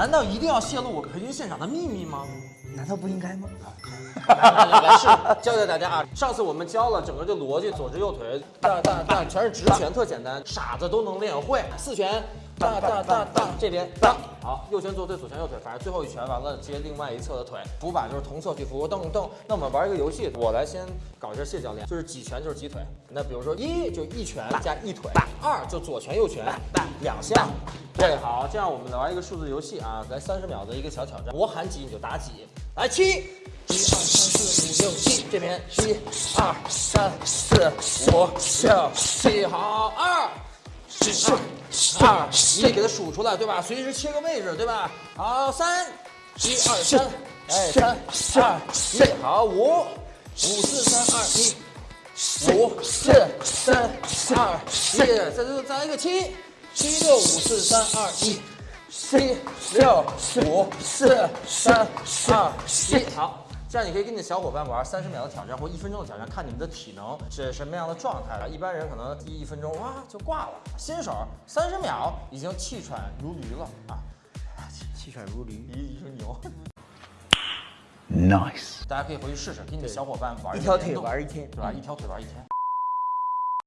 难道一定要泄露我培训现场的秘密吗？难道不应该吗？来来来来，是教教大家啊！上次我们教了整个这逻辑，左直右腿，大大大，全是直拳，特简单，傻子都能练会。四拳，大大大大，这边大，好，右拳左腿，左拳右腿，反正最后一拳完了接另外一侧的腿，扶把就是同侧去扶，蹬蹬。那我们玩一个游戏，我来先搞一下谢教练，就是几拳就是几腿。那比如说一就一拳加一腿，二就左拳右拳两下。对，好，这样我们来玩一个数字游戏啊，来三十秒的一个小挑战，我喊几你就打几，来七。一二三四五六七，这边一二三四五六七，好，二，二，二，一，给它数出来，对吧？随时切个位置，对吧？好，三，一二三，哎，三二一，好，五，五四三二一，五四三二一，再再再来一个七，七六五四三二一，七六五四三二一，好。这样你可以跟你的小伙伴玩三十秒的挑战或一分钟的挑战，看你们的体能是什么样的状态了。一般人可能第一分钟哇就挂了，新手三十秒已经气喘如驴了啊！气喘如驴，一一声牛。Nice. 大家可以回去试试，跟你的小伙伴玩一条腿玩一天对吧？一条腿玩一天。